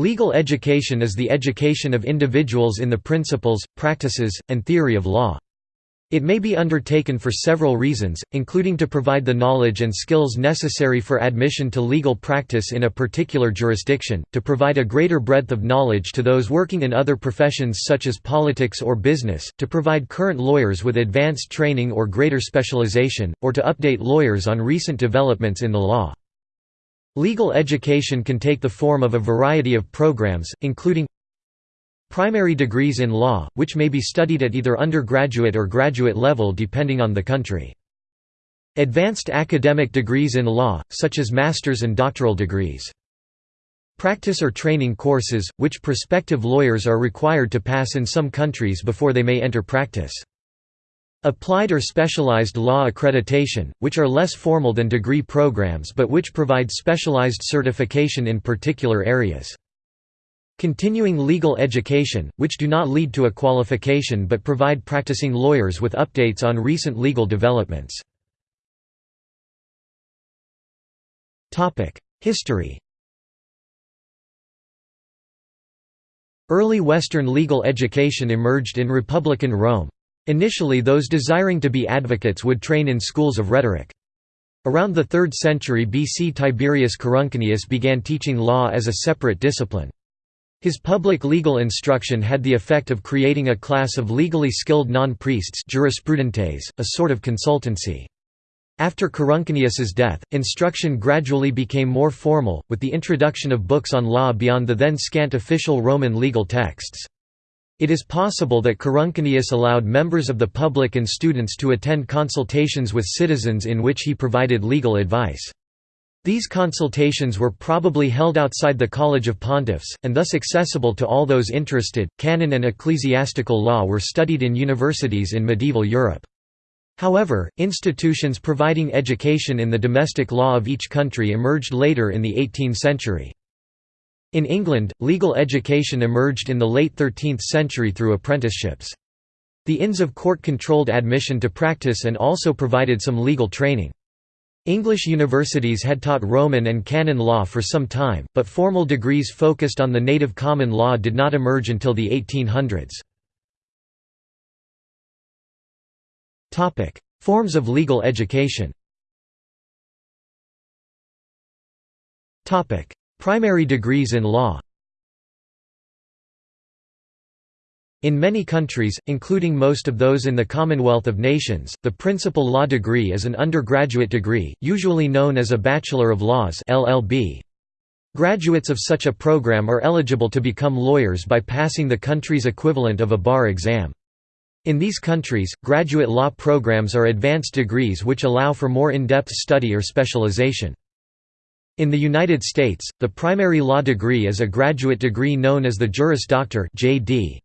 Legal education is the education of individuals in the principles, practices, and theory of law. It may be undertaken for several reasons, including to provide the knowledge and skills necessary for admission to legal practice in a particular jurisdiction, to provide a greater breadth of knowledge to those working in other professions such as politics or business, to provide current lawyers with advanced training or greater specialization, or to update lawyers on recent developments in the law. Legal education can take the form of a variety of programs, including primary degrees in law, which may be studied at either undergraduate or graduate level depending on the country. Advanced academic degrees in law, such as master's and doctoral degrees. Practice or training courses, which prospective lawyers are required to pass in some countries before they may enter practice. Applied or specialized law accreditation, which are less formal than degree programs but which provide specialized certification in particular areas. Continuing legal education, which do not lead to a qualification but provide practicing lawyers with updates on recent legal developments. History Early Western legal education emerged in Republican Rome. Initially those desiring to be advocates would train in schools of rhetoric. Around the 3rd century BC Tiberius Coruncanius began teaching law as a separate discipline. His public legal instruction had the effect of creating a class of legally skilled non-priests jurisprudentes, a sort of consultancy. After Coruncanius's death, instruction gradually became more formal, with the introduction of books on law beyond the then scant official Roman legal texts. It is possible that Coruncanius allowed members of the public and students to attend consultations with citizens in which he provided legal advice. These consultations were probably held outside the College of Pontiffs, and thus accessible to all those interested. Canon and ecclesiastical law were studied in universities in medieval Europe. However, institutions providing education in the domestic law of each country emerged later in the 18th century. In England, legal education emerged in the late 13th century through apprenticeships. The Inns of Court controlled admission to practice and also provided some legal training. English universities had taught Roman and canon law for some time, but formal degrees focused on the native common law did not emerge until the 1800s. Forms of legal education Primary degrees in law In many countries, including most of those in the Commonwealth of Nations, the principal law degree is an undergraduate degree, usually known as a Bachelor of Laws LLB. Graduates of such a program are eligible to become lawyers by passing the country's equivalent of a bar exam. In these countries, graduate law programs are advanced degrees which allow for more in-depth study or specialization. In the United States, the primary law degree is a graduate degree known as the Juris Doctor (JD).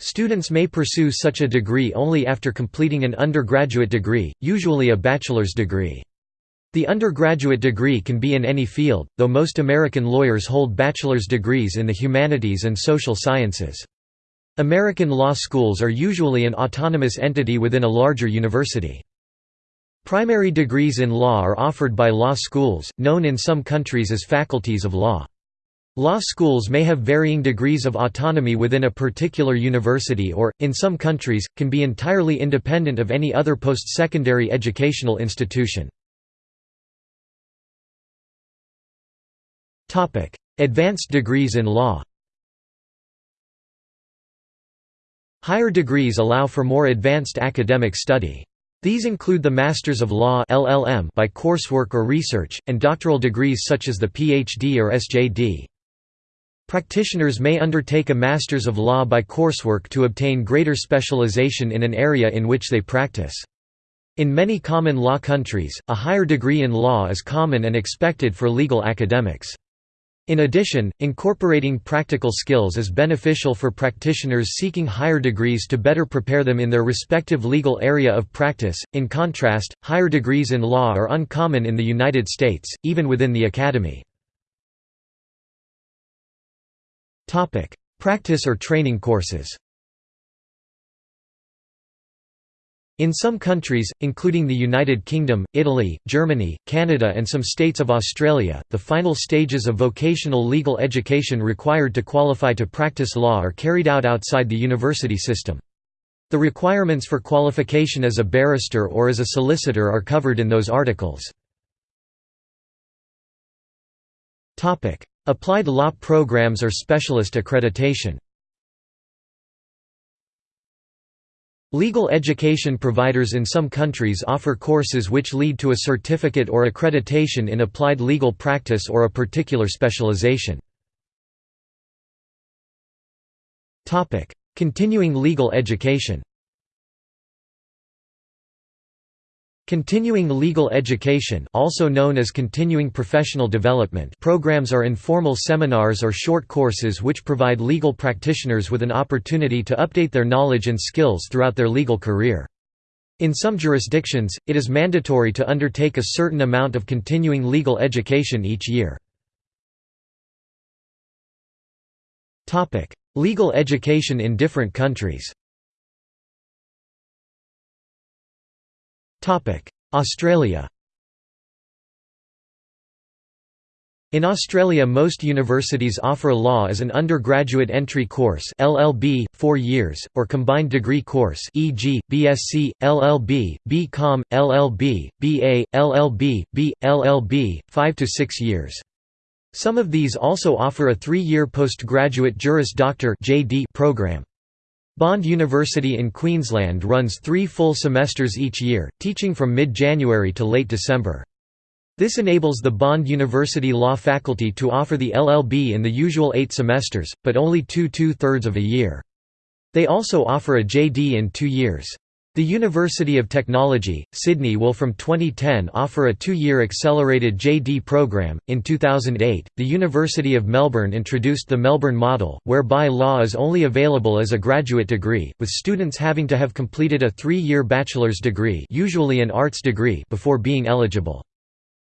Students may pursue such a degree only after completing an undergraduate degree, usually a bachelor's degree. The undergraduate degree can be in any field, though most American lawyers hold bachelor's degrees in the humanities and social sciences. American law schools are usually an autonomous entity within a larger university. Primary degrees in law are offered by law schools, known in some countries as faculties of law. Law schools may have varying degrees of autonomy within a particular university or, in some countries, can be entirely independent of any other post-secondary educational institution. Advanced degrees in law Higher degrees allow for more advanced academic study. These include the Masters of Law LLM by coursework or research, and doctoral degrees such as the PhD or SJD. Practitioners may undertake a Masters of Law by coursework to obtain greater specialization in an area in which they practice. In many common law countries, a higher degree in law is common and expected for legal academics. In addition, incorporating practical skills is beneficial for practitioners seeking higher degrees to better prepare them in their respective legal area of practice. In contrast, higher degrees in law are uncommon in the United States, even within the academy. Topic: Practice or training courses. In some countries, including the United Kingdom, Italy, Germany, Canada and some states of Australia, the final stages of vocational legal education required to qualify to practice law are carried out outside the university system. The requirements for qualification as a barrister or as a solicitor are covered in those articles. Applied law programs or specialist accreditation Legal education providers in some countries offer courses which lead to a certificate or accreditation in applied legal practice or a particular specialization. Continuing legal education Continuing legal education also known as continuing professional development programs are informal seminars or short courses which provide legal practitioners with an opportunity to update their knowledge and skills throughout their legal career. In some jurisdictions, it is mandatory to undertake a certain amount of continuing legal education each year. legal education in different countries Australia In Australia most universities offer law as an undergraduate entry course LLB, 4 years, or combined degree course e.g., BSc, LLB, BCom, LLB, BA, LLB, B, LLB, 5 to 6 years. Some of these also offer a three-year postgraduate Juris Doctor program. Bond University in Queensland runs three full semesters each year, teaching from mid-January to late December. This enables the Bond University Law faculty to offer the LLB in the usual eight semesters, but only two two-thirds of a year. They also offer a JD in two years. The University of Technology, Sydney will from 2010 offer a two-year accelerated JD program. In 2008, the University of Melbourne introduced the Melbourne Model, whereby law is only available as a graduate degree, with students having to have completed a three-year bachelor's degree, usually an arts degree, before being eligible.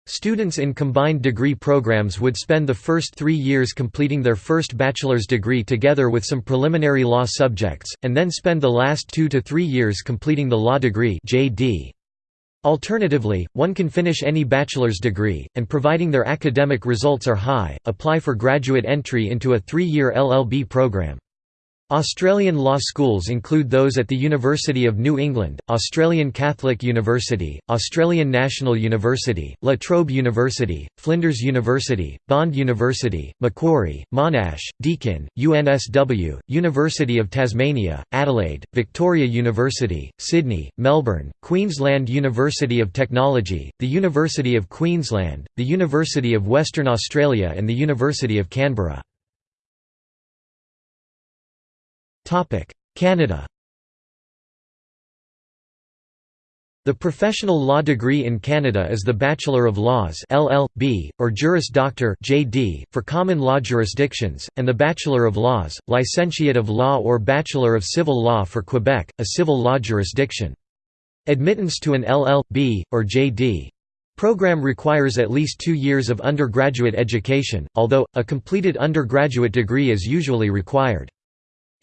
Students in combined degree programs would spend the first three years completing their first bachelor's degree together with some preliminary law subjects, and then spend the last two to three years completing the law degree JD. Alternatively, one can finish any bachelor's degree, and providing their academic results are high, apply for graduate entry into a three-year LLB program. Australian law schools include those at the University of New England, Australian Catholic University, Australian National University, La Trobe University, Flinders University, Bond University, Macquarie, Monash, Deakin, UNSW, University of Tasmania, Adelaide, Victoria University, Sydney, Melbourne, Queensland University of Technology, the University of Queensland, the University of Western Australia and the University of Canberra. Canada The professional law degree in Canada is the Bachelor of Laws LL.B., or Juris Doctor JD, for common law jurisdictions, and the Bachelor of Laws, Licentiate of Law or Bachelor of Civil Law for Quebec, a civil law jurisdiction. Admittance to an LL.B., or JD. Program requires at least two years of undergraduate education, although, a completed undergraduate degree is usually required.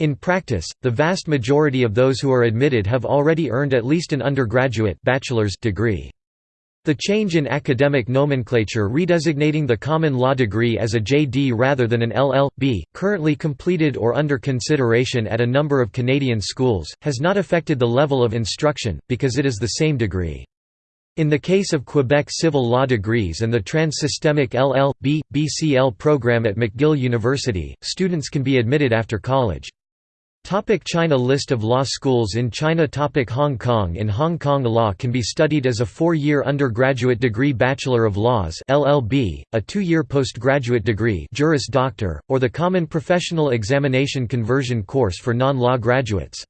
In practice, the vast majority of those who are admitted have already earned at least an undergraduate bachelor's degree. The change in academic nomenclature redesignating the common law degree as a JD rather than an LL.B., currently completed or under consideration at a number of Canadian schools, has not affected the level of instruction, because it is the same degree. In the case of Quebec civil law degrees and the trans-systemic LL.B. BCL program at McGill University, students can be admitted after college. Topic China List of law schools in China Topic Hong Kong In Hong Kong law can be studied as a four-year undergraduate degree Bachelor of Laws LLB, a two-year postgraduate degree Juris Doctor, or the Common Professional Examination Conversion course for non-law graduates.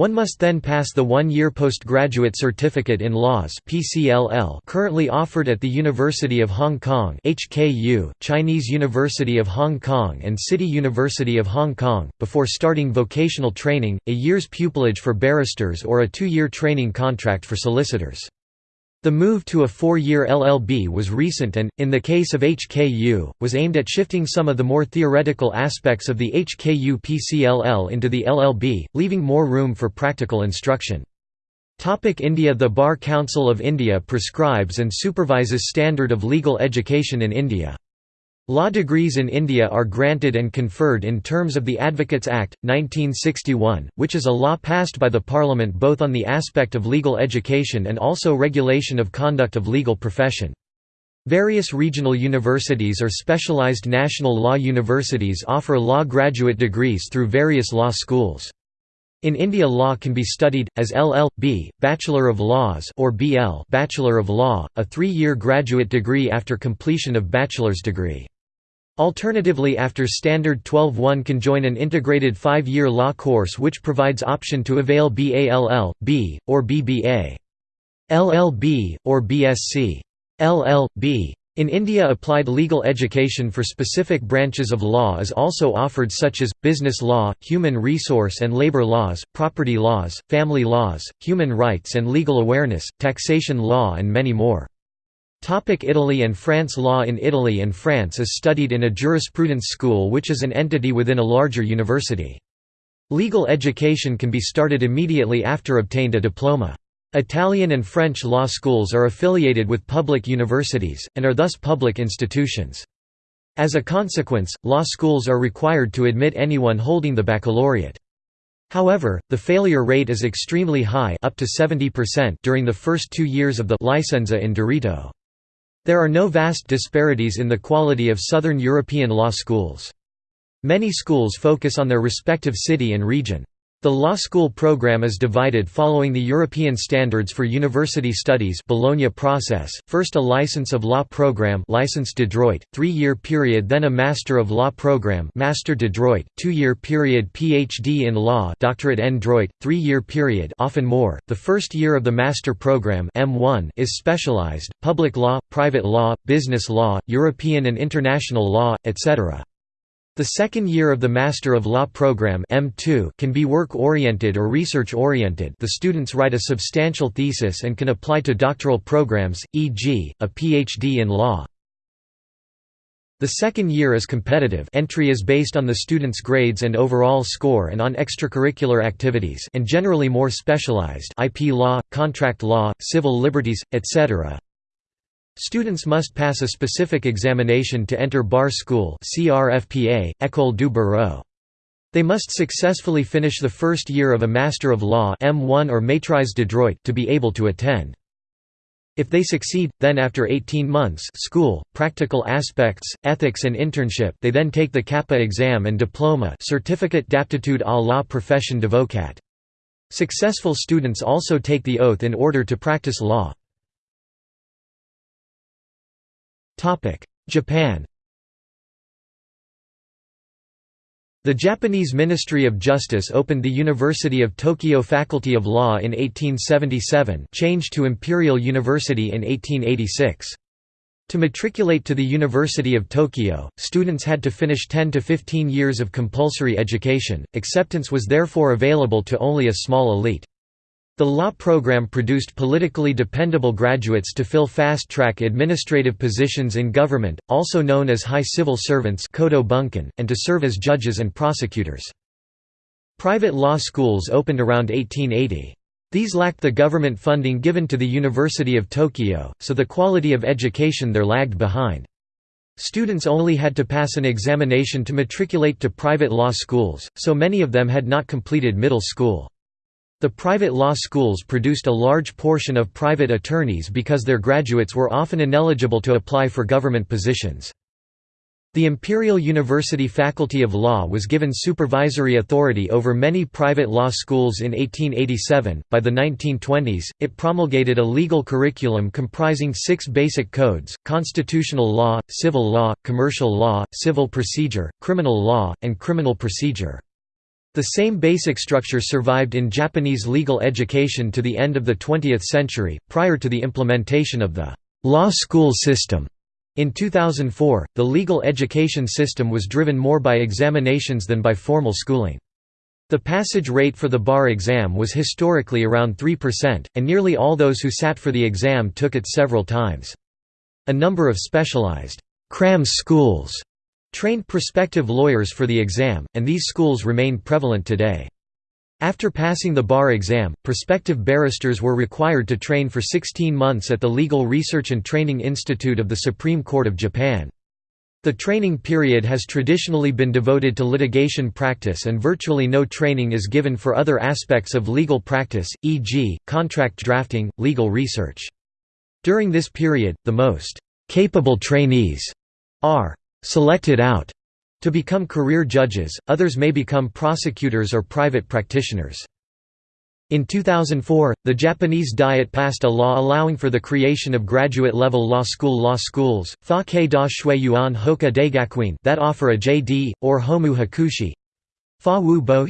One must then pass the one-year postgraduate certificate in laws (PCLL) currently offered at the University of Hong Kong (HKU), Chinese University of Hong Kong and City University of Hong Kong before starting vocational training, a year's pupillage for barristers or a two-year training contract for solicitors. The move to a four-year LLB was recent and, in the case of HKU, was aimed at shifting some of the more theoretical aspects of the HKU PCLL into the LLB, leaving more room for practical instruction. India The Bar Council of India prescribes and supervises standard of legal education in India. Law degrees in India are granted and conferred in terms of the Advocates Act, 1961, which is a law passed by the Parliament both on the aspect of legal education and also regulation of conduct of legal profession. Various regional universities or specialized national law universities offer law graduate degrees through various law schools. In India law can be studied, as LL.B. Bachelor of Laws or BL Bachelor of Law, a three-year graduate degree after completion of bachelor's degree. Alternatively after Standard 12 one can join an integrated five-year law course which provides option to avail BALL, B, or BBA. LLB, or BSc. LL.B. In India applied legal education for specific branches of law is also offered such as, business law, human resource and labour laws, property laws, family laws, human rights and legal awareness, taxation law and many more. Topic Italy and France Law in Italy and France is studied in a jurisprudence school which is an entity within a larger university. Legal education can be started immediately after obtained a diploma. Italian and French law schools are affiliated with public universities, and are thus public institutions. As a consequence, law schools are required to admit anyone holding the baccalaureate. However, the failure rate is extremely high up to 70% during the first two years of the licenza in diritto. There are no vast disparities in the quality of southern European law schools. Many schools focus on their respective city and region. The law school program is divided following the European Standards for University Studies Bologna process, first a License of Law program Licence de Droit, three-year period then a Master of Law program Master de Droit, two-year period PhD in Law Doctorate en Droit, three-year period often more. The first year of the Master program M1 is specialized, public law, private law, business law, European and international law, etc. The second year of the Master of Law program M2 can be work-oriented or research-oriented the students write a substantial thesis and can apply to doctoral programs, e.g., a PhD in law. The second year is competitive entry is based on the student's grades and overall score and on extracurricular activities and generally more specialized IP law, contract law, civil liberties, etc. Students must pass a specific examination to enter bar school École du Barreau. They must successfully finish the first year of a Master of Law M1 or Maîtrise de droit to be able to attend. If they succeed, then after 18 months school, practical aspects, ethics and internship they then take the CAPA exam and diploma Certificate d'aptitude à la profession d'avocat. Successful students also take the oath in order to practice law. Japan The Japanese Ministry of Justice opened the University of Tokyo Faculty of Law in 1877 changed to Imperial University in 1886. To matriculate to the University of Tokyo, students had to finish 10 to 15 years of compulsory education, acceptance was therefore available to only a small elite. The law program produced politically dependable graduates to fill fast-track administrative positions in government, also known as high civil servants and to serve as judges and prosecutors. Private law schools opened around 1880. These lacked the government funding given to the University of Tokyo, so the quality of education there lagged behind. Students only had to pass an examination to matriculate to private law schools, so many of them had not completed middle school. The private law schools produced a large portion of private attorneys because their graduates were often ineligible to apply for government positions. The Imperial University Faculty of Law was given supervisory authority over many private law schools in 1887. By the 1920s, it promulgated a legal curriculum comprising six basic codes constitutional law, civil law, commercial law, civil procedure, criminal law, and criminal procedure. The same basic structure survived in Japanese legal education to the end of the 20th century, prior to the implementation of the law school system. In 2004, the legal education system was driven more by examinations than by formal schooling. The passage rate for the bar exam was historically around 3%, and nearly all those who sat for the exam took it several times. A number of specialized cram schools trained prospective lawyers for the exam, and these schools remain prevalent today. After passing the bar exam, prospective barristers were required to train for 16 months at the Legal Research and Training Institute of the Supreme Court of Japan. The training period has traditionally been devoted to litigation practice and virtually no training is given for other aspects of legal practice, e.g., contract drafting, legal research. During this period, the most «capable trainees» are «selected out» to become career judges, others may become prosecutors or private practitioners. In 2004, the Japanese Diet passed a law allowing for the creation of graduate-level law school law schools, that offer a JD, or homu hakushi.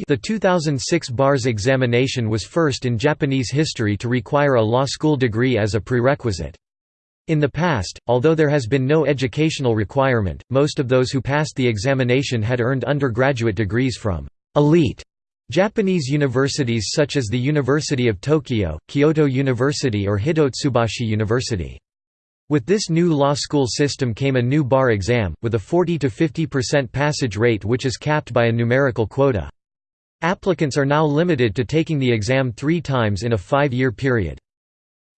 The 2006 BARS examination was first in Japanese history to require a law school degree as a prerequisite. In the past, although there has been no educational requirement, most of those who passed the examination had earned undergraduate degrees from elite Japanese universities such as the University of Tokyo, Kyoto University or Hitotsubashi University. With this new law school system came a new bar exam, with a 40–50% passage rate which is capped by a numerical quota. Applicants are now limited to taking the exam three times in a five-year period.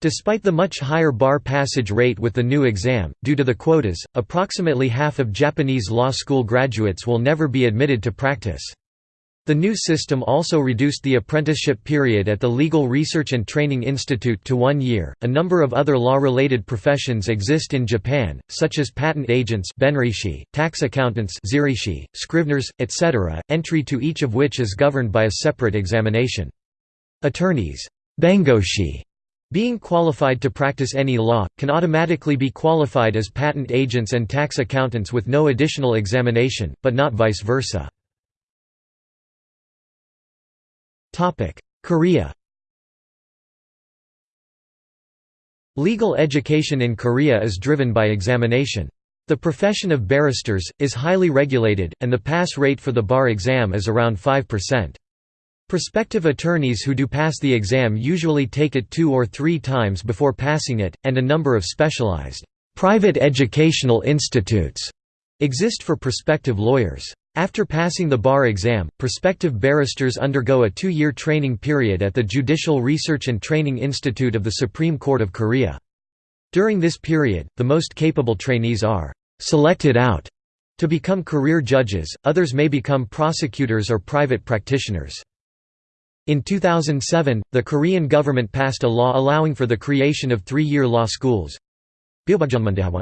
Despite the much higher bar passage rate with the new exam, due to the quotas, approximately half of Japanese law school graduates will never be admitted to practice. The new system also reduced the apprenticeship period at the Legal Research and Training Institute to one year. A number of other law related professions exist in Japan, such as patent agents, tax accountants, scriveners, etc., entry to each of which is governed by a separate examination. Attorneys, bengoshi, being qualified to practice any law, can automatically be qualified as patent agents and tax accountants with no additional examination, but not vice versa. Korea Legal education in Korea is driven by examination. The profession of barristers, is highly regulated, and the pass rate for the bar exam is around 5%. Prospective attorneys who do pass the exam usually take it two or three times before passing it, and a number of specialized, private educational institutes exist for prospective lawyers. After passing the bar exam, prospective barristers undergo a two-year training period at the Judicial Research and Training Institute of the Supreme Court of Korea. During this period, the most capable trainees are «selected out» to become career judges, others may become prosecutors or private practitioners. In 2007, the Korean government passed a law allowing for the creation of three-year law schools.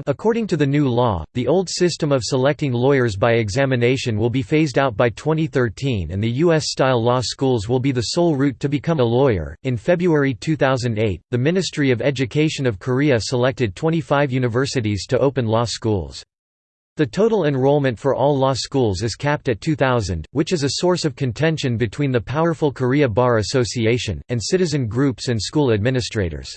According to the new law, the old system of selecting lawyers by examination will be phased out by 2013 and the US style law schools will be the sole route to become a lawyer. In February 2008, the Ministry of Education of Korea selected 25 universities to open law schools. The total enrollment for all law schools is capped at 2,000, which is a source of contention between the powerful Korea Bar Association, and citizen groups and school administrators.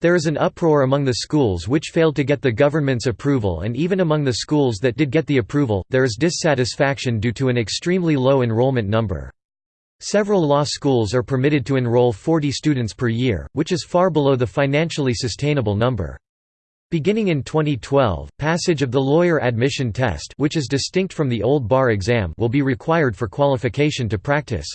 There is an uproar among the schools which failed to get the government's approval and even among the schools that did get the approval, there is dissatisfaction due to an extremely low enrollment number. Several law schools are permitted to enroll 40 students per year, which is far below the financially sustainable number. Beginning in 2012, passage of the lawyer admission test which is distinct from the old bar exam will be required for qualification to practice.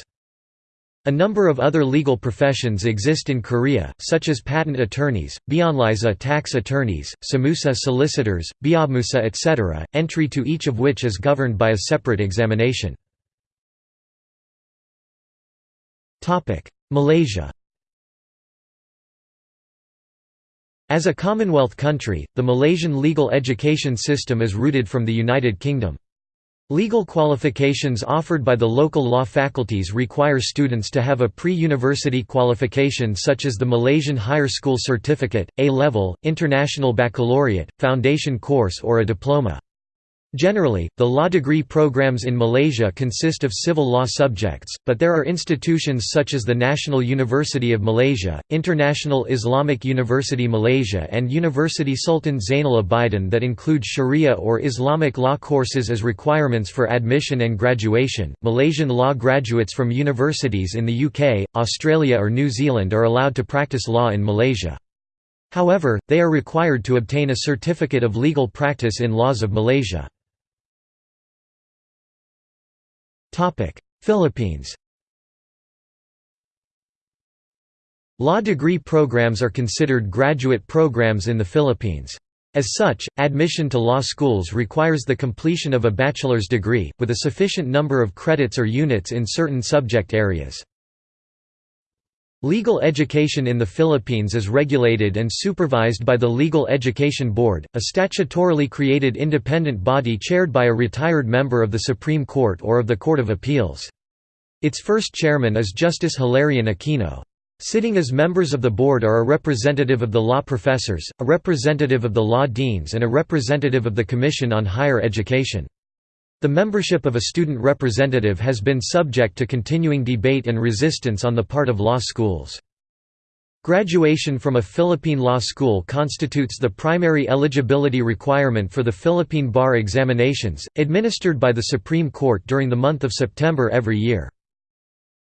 A number of other legal professions exist in Korea, such as patent attorneys, byeonrisa tax attorneys, semusa solicitors, beommusa etc., entry to each of which is governed by a separate examination. Malaysia As a Commonwealth country, the Malaysian legal education system is rooted from the United Kingdom. Legal qualifications offered by the local law faculties require students to have a pre-university qualification such as the Malaysian Higher School Certificate, A-Level, International Baccalaureate, Foundation Course or a diploma. Generally, the law degree programs in Malaysia consist of civil law subjects, but there are institutions such as the National University of Malaysia, International Islamic University Malaysia, and University Sultan Zainal Abidin that include Sharia or Islamic law courses as requirements for admission and graduation. Malaysian law graduates from universities in the UK, Australia, or New Zealand are allowed to practice law in Malaysia. However, they are required to obtain a certificate of legal practice in laws of Malaysia. Philippines Law degree programs are considered graduate programs in the Philippines. As such, admission to law schools requires the completion of a bachelor's degree, with a sufficient number of credits or units in certain subject areas. Legal education in the Philippines is regulated and supervised by the Legal Education Board, a statutorily created independent body chaired by a retired member of the Supreme Court or of the Court of Appeals. Its first chairman is Justice Hilarion Aquino. Sitting as members of the board are a representative of the law professors, a representative of the law deans and a representative of the Commission on Higher Education. The membership of a student representative has been subject to continuing debate and resistance on the part of law schools. Graduation from a Philippine law school constitutes the primary eligibility requirement for the Philippine bar examinations, administered by the Supreme Court during the month of September every year.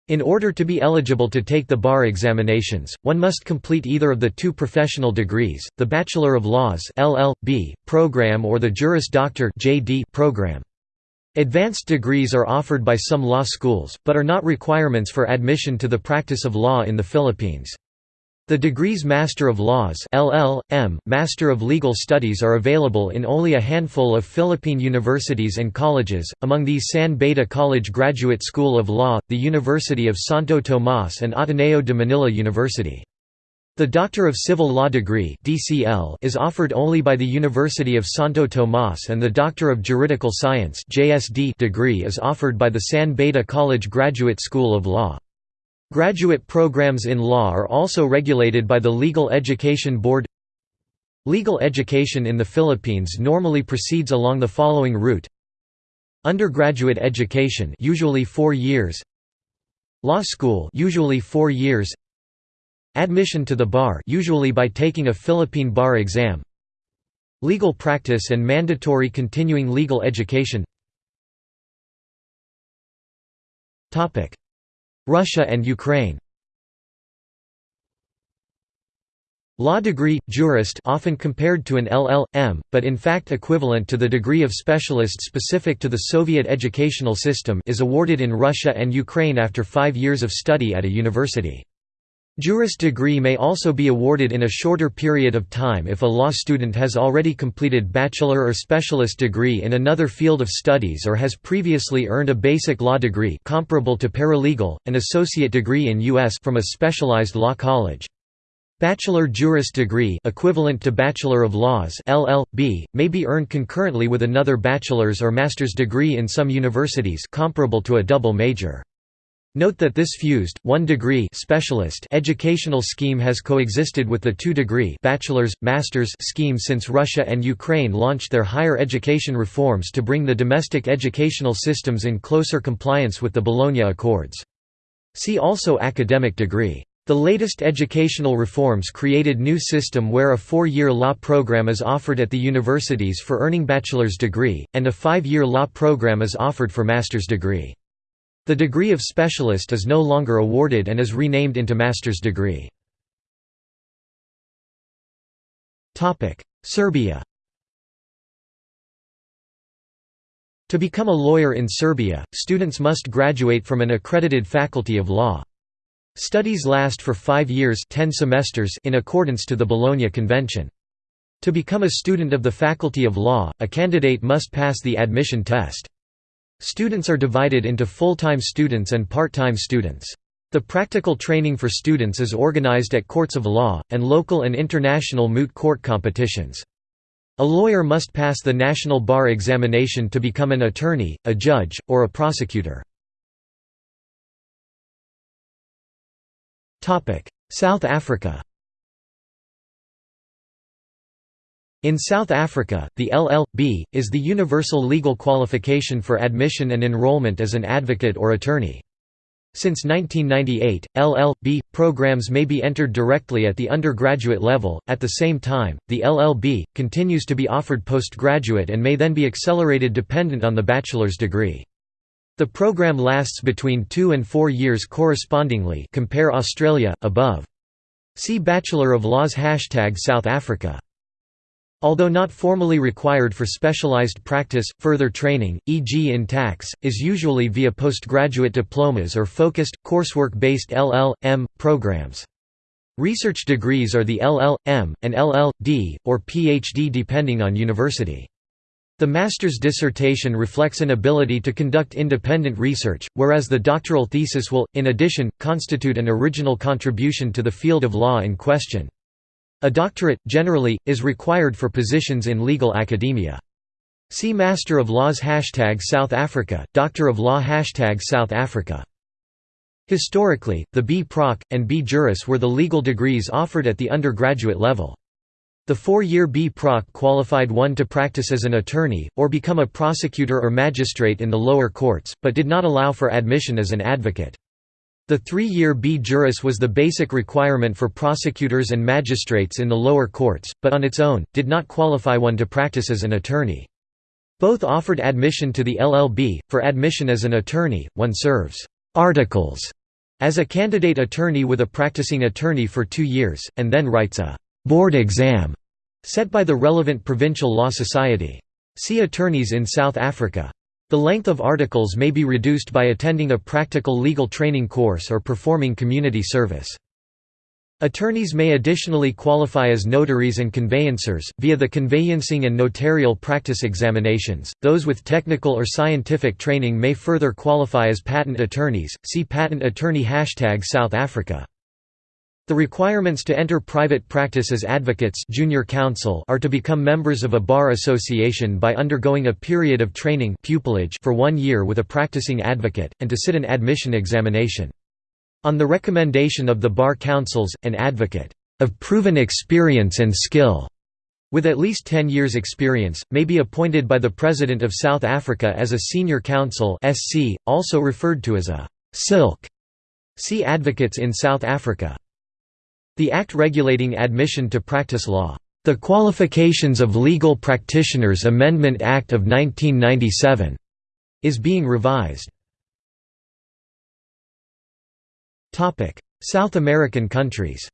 In order to be eligible to take the bar examinations, one must complete either of the two professional degrees, the Bachelor of Laws LL.B. program or the Juris Doctor JD program. Advanced degrees are offered by some law schools, but are not requirements for admission to the practice of law in the Philippines. The degrees Master of Laws LL.M., Master of Legal Studies are available in only a handful of Philippine universities and colleges, among these San Beda College Graduate School of Law, the University of Santo Tomas and Ateneo de Manila University. The Doctor of Civil Law degree (DCL) is offered only by the University of Santo Tomas and the Doctor of Juridical Science (JSD) degree is offered by the San Beda College Graduate School of Law. Graduate programs in law are also regulated by the Legal Education Board. Legal education in the Philippines normally proceeds along the following route. Undergraduate education usually 4 years. Law school usually 4 years Admission to the bar usually by taking a Philippine bar exam Legal practice and mandatory continuing legal education Russia and Ukraine Law degree, jurist often compared to an LL.M., but in fact equivalent to the degree of specialist specific to the Soviet educational system is awarded in Russia and Ukraine after five years of study at a university. Juris degree may also be awarded in a shorter period of time if a law student has already completed bachelor or specialist degree in another field of studies or has previously earned a basic law degree comparable to paralegal, an associate degree in U.S. from a specialized law college. Bachelor Juris degree equivalent to Bachelor of Laws LL.B., may be earned concurrently with another bachelor's or master's degree in some universities comparable to a double major. Note that this fused, one-degree specialist educational scheme has coexisted with the two-degree bachelor's, master's scheme since Russia and Ukraine launched their higher education reforms to bring the domestic educational systems in closer compliance with the Bologna Accords. See also academic degree. The latest educational reforms created new system where a four-year law program is offered at the universities for earning bachelor's degree, and a five-year law program is offered for master's degree. The degree of specialist is no longer awarded and is renamed into master's degree. Serbia To become a lawyer in Serbia, students must graduate from an accredited faculty of law. Studies last for five years 10 semesters in accordance to the Bologna Convention. To become a student of the Faculty of Law, a candidate must pass the admission test. Students are divided into full-time students and part-time students. The practical training for students is organized at courts of law, and local and international moot court competitions. A lawyer must pass the National Bar Examination to become an attorney, a judge, or a prosecutor. South Africa In South Africa, the LL.B. is the universal legal qualification for admission and enrollment as an advocate or attorney. Since 1998, LL.B. programs may be entered directly at the undergraduate level. At the same time, the LL.B. continues to be offered postgraduate and may then be accelerated dependent on the bachelor's degree. The program lasts between 2 and 4 years correspondingly compare Australia, above. See Bachelor of Laws Hashtag South Africa Although not formally required for specialized practice, further training, e.g. in tax, is usually via postgraduate diplomas or focused, coursework-based LL.M. programs. Research degrees are the LL.M., and LL.D., or Ph.D. depending on university. The master's dissertation reflects an ability to conduct independent research, whereas the doctoral thesis will, in addition, constitute an original contribution to the field of law in question. A doctorate, generally, is required for positions in legal academia. See Master of Laws Hashtag South Africa, Doctor of Law Hashtag South Africa. Historically, the B. Proc. and B. Juris were the legal degrees offered at the undergraduate level. The four-year B. Proc qualified one to practice as an attorney, or become a prosecutor or magistrate in the lower courts, but did not allow for admission as an advocate. The three-year B. Juris was the basic requirement for prosecutors and magistrates in the lower courts, but on its own, did not qualify one to practice as an attorney. Both offered admission to the LLB. For admission as an attorney, one serves articles as a candidate attorney with a practicing attorney for two years, and then writes a board exam set by the relevant provincial law society. See Attorneys in South Africa. The length of articles may be reduced by attending a practical legal training course or performing community service. Attorneys may additionally qualify as notaries and conveyancers, via the conveyancing and notarial practice examinations. Those with technical or scientific training may further qualify as patent attorneys. See Patent Attorney Hashtag South Africa. The requirements to enter private practice as advocates junior counsel are to become members of a bar association by undergoing a period of training pupillage for one year with a practicing advocate, and to sit an admission examination. On the recommendation of the bar councils, an advocate of proven experience and skill with at least 10 years experience, may be appointed by the President of South Africa as a senior counsel also referred to as a «silk». See Advocates in South Africa. The Act regulating admission to practice law, the Qualifications of Legal Practitioners Amendment Act of 1997, is being revised. Topic: South American countries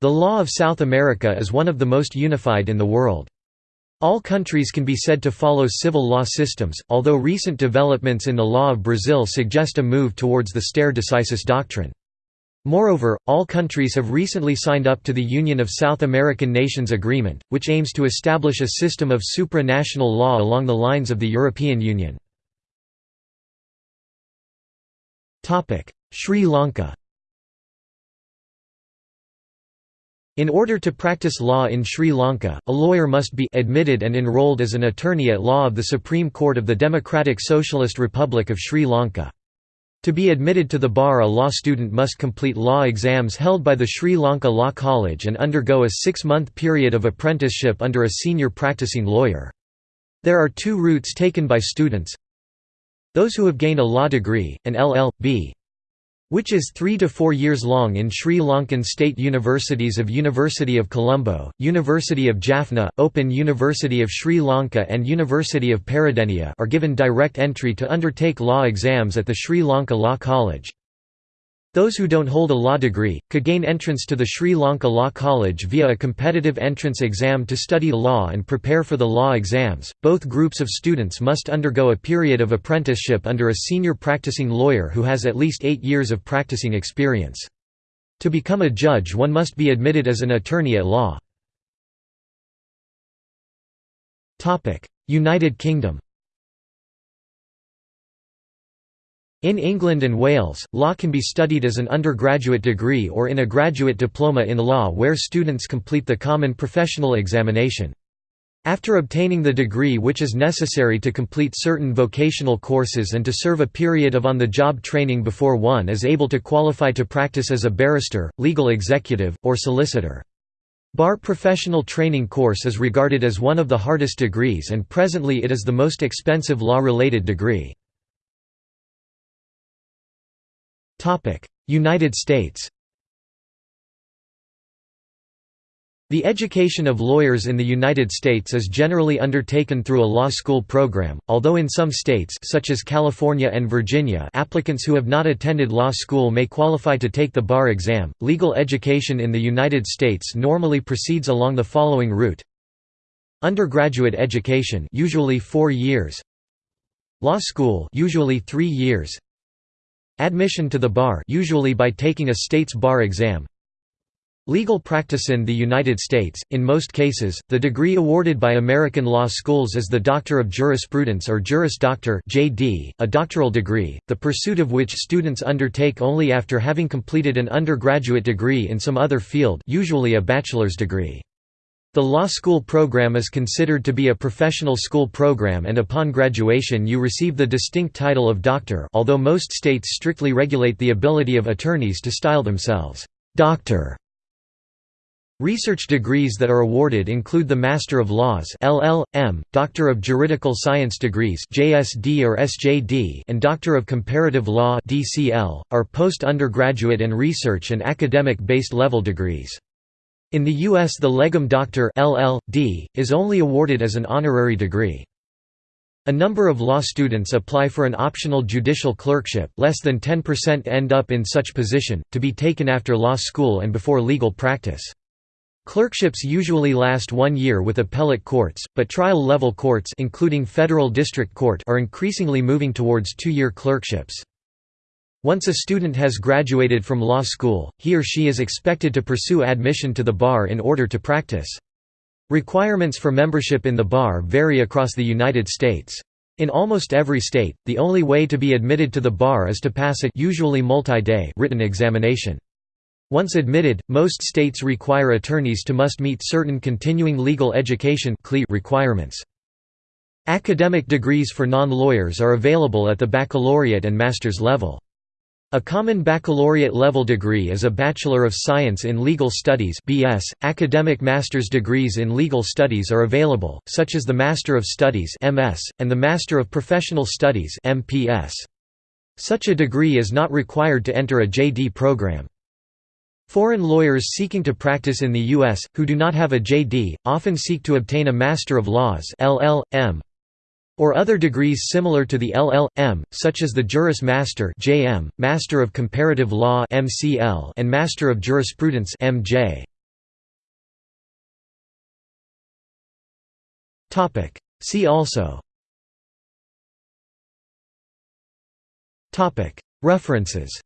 The law of South America is one of the most unified in the world. All countries can be said to follow civil law systems, although recent developments in the law of Brazil suggest a move towards the stare decisis doctrine. Moreover, all countries have recently signed up to the Union of South American Nations Agreement, which aims to establish a system of supranational law along the lines of the European Union. Sri Lanka In order to practice law in Sri Lanka, a lawyer must be admitted and enrolled as an attorney at law of the Supreme Court of the Democratic Socialist Republic of Sri Lanka. To be admitted to the bar a law student must complete law exams held by the Sri Lanka Law College and undergo a six-month period of apprenticeship under a senior practicing lawyer. There are two routes taken by students. Those who have gained a law degree, an LL.B which is three to four years long in Sri Lankan state universities of University of Colombo, University of Jaffna, Open University of Sri Lanka and University of Peradeniya are given direct entry to undertake law exams at the Sri Lanka Law College. Those who don't hold a law degree, could gain entrance to the Sri Lanka Law College via a competitive entrance exam to study law and prepare for the law exams. Both groups of students must undergo a period of apprenticeship under a senior practicing lawyer who has at least eight years of practicing experience. To become a judge one must be admitted as an attorney at law. United Kingdom In England and Wales, law can be studied as an undergraduate degree or in a graduate diploma in law where students complete the common professional examination. After obtaining the degree which is necessary to complete certain vocational courses and to serve a period of on-the-job training before one is able to qualify to practice as a barrister, legal executive, or solicitor. Bar Professional Training Course is regarded as one of the hardest degrees and presently it is the most expensive law-related degree. United States The education of lawyers in the United States is generally undertaken through a law school program, although in some states such as California and Virginia applicants who have not attended law school may qualify to take the bar exam. Legal education in the United States normally proceeds along the following route. Undergraduate education usually 4 years. Law school usually 3 years. Admission to the bar usually by taking a state's bar exam Legal practice in the United States, in most cases, the degree awarded by American law schools is the Doctor of Jurisprudence or Juris Doctor (JD), a doctoral degree, the pursuit of which students undertake only after having completed an undergraduate degree in some other field, usually a bachelor's degree. The law school program is considered to be a professional school program and upon graduation you receive the distinct title of doctor although most states strictly regulate the ability of attorneys to style themselves, "'doctor' Research degrees that are awarded include the Master of Laws (LL.M., Doctor of Juridical Science degrees (JSD or SJD), and Doctor of Comparative Law (DCL), are post-undergraduate and research and academic-based level degrees. In the U.S. the Legum Doctor LL.D. is only awarded as an honorary degree. A number of law students apply for an optional judicial clerkship less than 10% end up in such position, to be taken after law school and before legal practice. Clerkships usually last one year with appellate courts, but trial-level courts including federal district court are increasingly moving towards two-year clerkships. Once a student has graduated from law school, he or she is expected to pursue admission to the bar in order to practice. Requirements for membership in the bar vary across the United States. In almost every state, the only way to be admitted to the bar is to pass a usually multi-day written examination. Once admitted, most states require attorneys to must meet certain continuing legal education requirements. Academic degrees for non-lawyers are available at the baccalaureate and master's level. A common baccalaureate level degree is a Bachelor of Science in Legal Studies (BS). Academic master's degrees in legal studies are available, such as the Master of Studies (MS) and the Master of Professional Studies (MPS). Such a degree is not required to enter a JD program. Foreign lawyers seeking to practice in the U.S., who do not have a JD, often seek to obtain a Master of Laws LL.M. or other degrees similar to the LL.M., such as the Juris Master JM, Master of Comparative Law MCL, and Master of Jurisprudence MJ. See also References